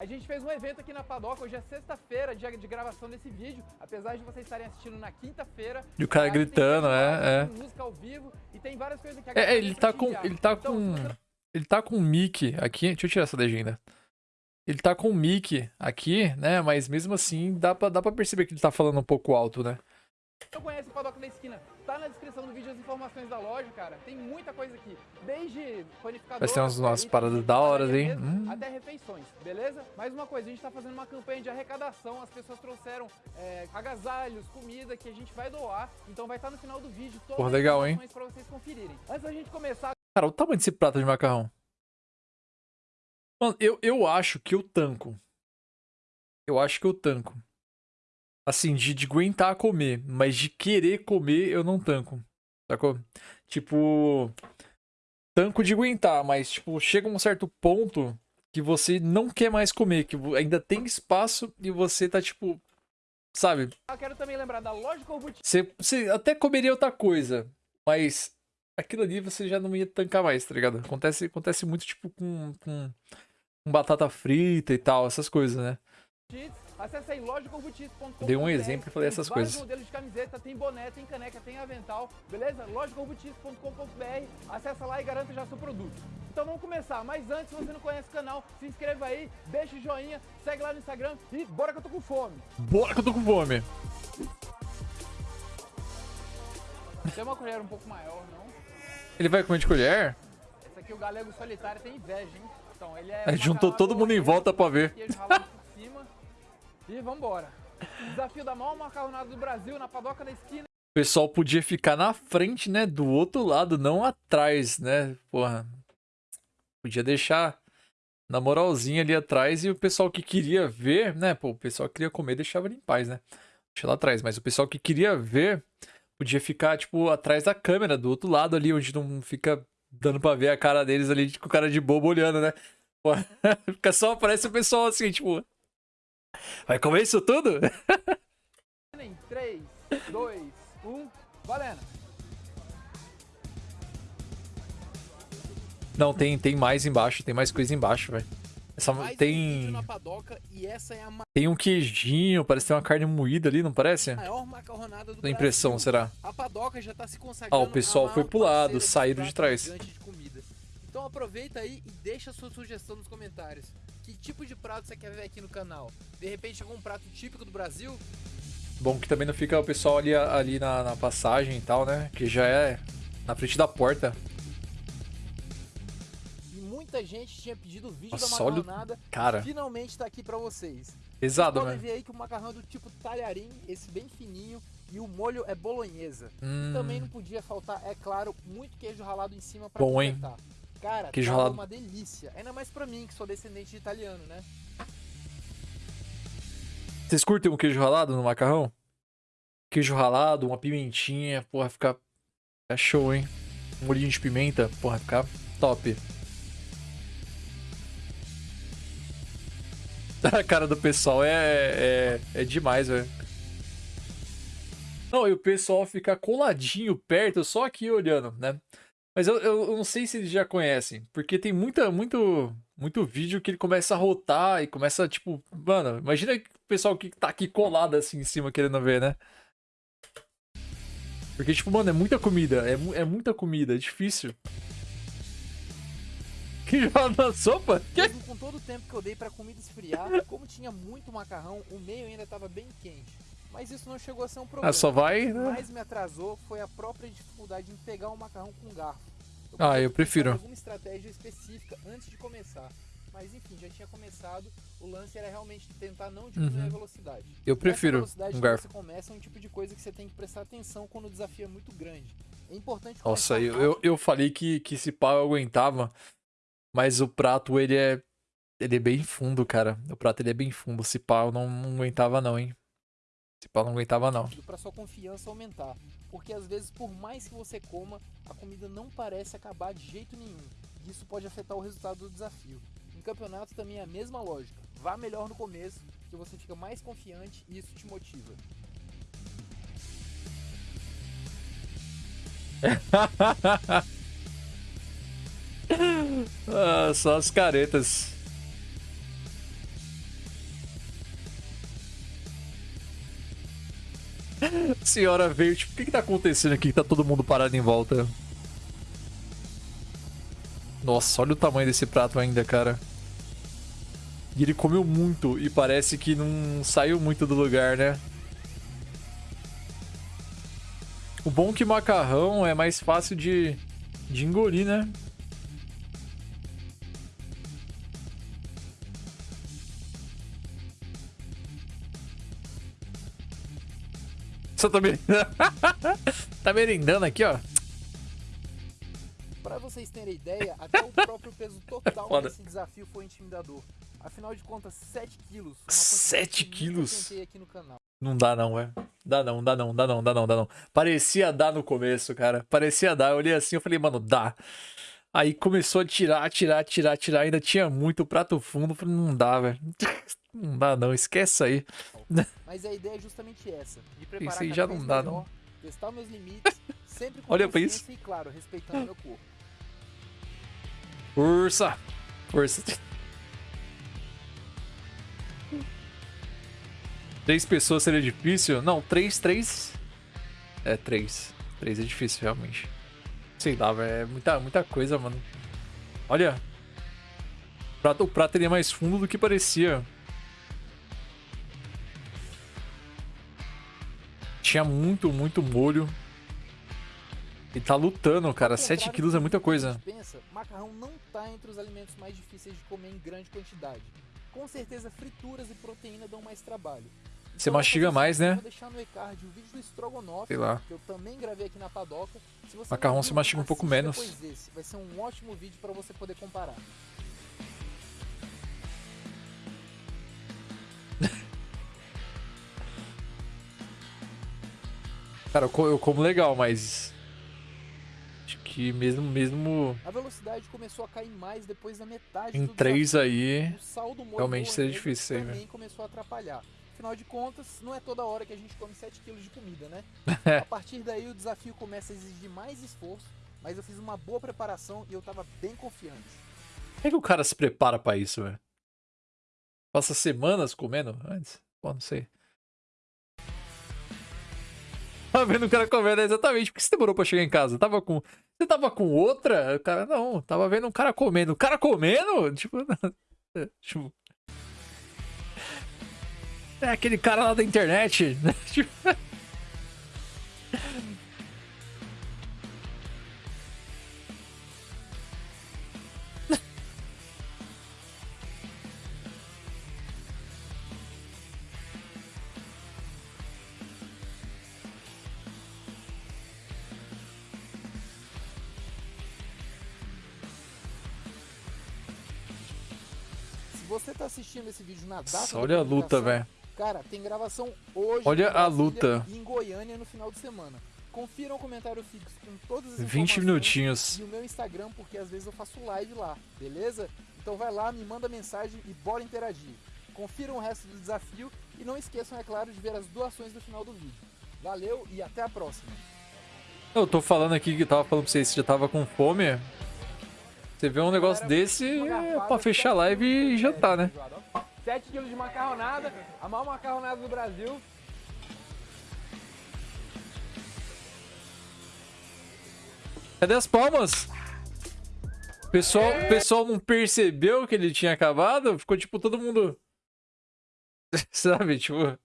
A gente fez um evento aqui na Padoca, hoje é sexta-feira, dia de gravação desse vídeo, apesar de vocês estarem assistindo na quinta-feira. E o cara gritando, é, é. Música ao vivo e tem várias coisas que a É, galera ele tá com. Ele tá Então, com. você Ele tá com um mic aqui. Deixa eu tirar essa legenda. Ele tá com um mic aqui, né? Mas mesmo assim, dá pra, dá pra perceber que ele tá falando um pouco alto, né? Não conhece o Padoca da Esquina, tá na descrição do vídeo as informações da loja, cara. Tem muita coisa aqui, desde panificador... Umas- umas itens paradas da hora, hein? Hum. Até refeições, beleza? Mais uma coisa, a gente tá fazendo uma campanha de arrecadação, as pessoas trouxeram é, agasalhos, comida que a gente vai doar, então vai estar no final do vídeo todas Porra, as legal, hein? pra vocês conferirem. Antes da gente começar, Cara, o tamanho desse prato de macarrão. Mano, eu, eu acho que eu tanco. Eu acho que eu tanco. Assim, de, de aguentar comer, mas de querer comer, eu não tanco. Sacou? Tipo. Tanco de aguentar, mas, tipo, chega um certo ponto que você não quer mais comer, que ainda tem espaço e você tá, tipo. Sabe? eu quero também lembrar da loja Corbuti Você, você até comeria outra coisa, mas aquilo ali você já não ia tancar mais, tá ligado? Acontece, acontece muito, tipo, com, com, com batata frita e tal, essas coisas, né? Acesse aí lojacorbutis.com.br. Dei um exemplo e falei Tem essas coisas. modelos de camiseta, tem boné, tem caneca, tem avental, beleza? lojacorbutis.com.br. Acessa lá e garanta já seu produto. Então vamos começar, mas antes, se você não conhece o canal, se inscreva aí, deixa o joinha, segue lá no Instagram e bora que eu tô com fome. Bora que eu tô com fome! Tem uma colher um pouco maior, não? Ele vai comer de colher? Esse aqui o galego solitário tem inveja, hein? Então, ele é Aí juntou todo mundo em volta pra ver. E vambora. Desafio da maior macarronada do Brasil, na padoca da esquina. O pessoal podia ficar na frente, né? Do outro lado, não atrás, né? Porra. Podia deixar na moralzinha ali atrás e o pessoal que queria ver, né? Pô, o pessoal que queria comer deixava ele em paz, né? Deixa lá atrás. Mas o pessoal que queria ver podia ficar, tipo, atrás da câmera, do outro lado ali, onde não fica dando pra ver a cara deles ali com cara de bobo olhando, né? Pô, fica só aparece o pessoal assim, tipo. Vai comer isso tudo? Em 3, 2, 1, valendo. Não, tem, tem mais embaixo, tem mais coisa embaixo, velho. Essa- Mais vídeo tem, é a tem um queijinho, parece ter uma carne moída ali, não parece? Da impressão, Brasil. será? A padoca já tá se consagrando Ah, o pessoal a foi pro lado, saíram de trás. de. Então aproveita aí e deixa a sua sugestão nos comentários. Que tipo de prato você quer ver aqui no canal? De repente algum prato típico do Brasil? Bom que também não fica o pessoal ali, ali na, na passagem e tal, né? Que já é na frente da porta. E muita gente tinha pedido o vídeo Nossa, da olha macarronada. Cara, Finalmente tá aqui pra vocês. pesado, Podem né? ver aí que o macarrão é do tipo talharim, esse bem fininho, e o molho é bolonhesa. Hum, Também não podia faltar, é claro, muito queijo ralado em cima pra Bom, hein? Cara, Queijo tava ralado. uma delícia. Ainda mais pra mim, que sou descendente de italiano, né? Vocês curtem um queijo ralado no macarrão? Queijo ralado, uma pimentinha, porra, fica. É show, hein? Um molhinho de pimenta, porra, fica top. A cara do pessoal é, é, é demais, velho. Não, e o pessoal fica coladinho perto, só aqui olhando, né? Mas eu, eu, eu não sei se eles já conhecem, porque tem muita, muito, muito vídeo que ele começa a rotar e começa, tipo, mano, imagina o pessoal que tá aqui colado assim em cima querendo ver, né? Porque, tipo, mano, é muita comida, é, é muita comida, é difícil. Que joga na sopa? Que? Mesmo com todo o tempo que eu dei pra comida esfriar, como tinha muito macarrão, o meio ainda tava bem quente. Mas isso não chegou a ser um problema. Ah, só vai, O que né? mais me atrasou foi a própria dificuldade em pegar o macarrão com garfo. Ah, podia eu prefiro. alguma estratégia específica antes de começar. Mas enfim, já tinha começado. O lance era realmente tentar não diminuir Uhum. a velocidade. Eu Essa prefiro velocidade um garfo. você começa é um tipo de coisa que você tem que prestar atenção quando o desafio é muito grande. É importante Nossa, eu, eu, eu falei que, que esse pau eu aguentava, mas o prato, ele é. Ele é bem fundo, cara. O prato ele é bem fundo. Esse pau eu não, não aguentava, não, hein? Esse pau não aguentava, não. para sua confiança aumentar, porque às vezes por mais que você coma, a comida não parece acabar de jeito nenhum. E isso pode afetar o resultado do desafio. Em campeonato também é a mesma lógica. Vá melhor no começo, que você fica mais confiante e isso te motiva. ah, só as caretas. Senhora veio, tipo, o que que tá acontecendo aqui tá todo mundo parado em volta? Nossa, olha o tamanho desse prato ainda, cara. E ele comeu muito e parece que não saiu muito do lugar, né? O bom é que macarrão é mais fácil de, de engolir, né? Só tô merendando. tá merendando aqui, ó. Pra vocês terem ideia, até o próprio peso total Foda. desse desafio foi intimidador. Afinal de contas, 7 quilos. uma 7 quantidade que nunca quilos? Não dá não, velho. Dá não, dá não, dá não, dá não, dá não. Parecia dar no começo, cara. Parecia dar. Eu olhei assim, eu falei, mano, dá. Aí começou a tirar, tirar, tirar, tirar. Ainda tinha muito prato fundo. Eu falei, não dá, velho. Não dá não, esquece aí. Mas a ideia é justamente essa, de preparar Isso aí já não dá, melhor, testar meus limites, sempre com Olha pra consciência e, claro, respeitando meu corpo. Força! Força. Três pessoas seria difícil? Não, três, três. É, três. Três é difícil, realmente. Sei lá, velho. É muita, muita coisa, mano. Olha. O prato, o prato ele é mais fundo do que parecia. Tinha muito, muito molho. Ele tá lutando, cara. Ao 7 contrário quilos é muita coisa. macarrão não tá entre os alimentos mais difíceis de comer em grande quantidade. Com certeza, frituras e proteína dão mais trabalho. Você Então, mastiga eu vou mais, né? Vou deixar no e-card o vídeo do estrogonofe, Sei lá. que eu também gravei aqui na padoca. Se você Macarrão você viu, mastiga um pouco menos. desse. Vai ser um ótimo vídeo para você poder comparar. Cara, eu co- eu como legal, mas. Acho que mesmo, mesmo A velocidade começou a cair mais depois da metade em do 3 desafio. aí. O saldo molho realmente seria hambúrguer difícil aí, velho. começou a atrapalhar. Afinal de contas, não é toda hora que a gente come 7 kg de comida, né? A partir daí o desafio começa a exigir mais esforço, mas eu fiz uma boa preparação e eu tava bem confiante. Como é que o cara se prepara pra isso, velho? Passa semanas comendo antes? Pô, não sei. Tá vendo o cara comendo é exatamente. Por que você demorou pra chegar em casa? Tava com. Você tava com outra? O cara, não. Tava vendo um cara comendo. O cara comendo? Tipo. tipo. É aquele cara lá da internet. né? Tipo, você tá assistindo esse vídeo na data Nossa, olha a luta, velho. Cara, tem gravação hoje Olha em a luta. em Goiânia no final de semana. Confiram o comentário fixo com todas as 20 informações minutinhos. e o meu Instagram, porque às vezes eu faço live lá, beleza? Então vai lá, me manda mensagem e bora interagir. Confiram o resto do desafio e não esqueçam, é claro, de ver as doações no final do vídeo. Valeu e até a próxima. Eu tô falando aqui que tava falando pra vocês que já tava com fome. Você vê um negócio desse é pra fechar a live e jantar, né? 7 kg de macarronada, a maior macarronada do Brasil. Cadê as palmas? O pessoal, o pessoal não percebeu que ele tinha acabado? Ficou tipo todo mundo. Sabe, tipo.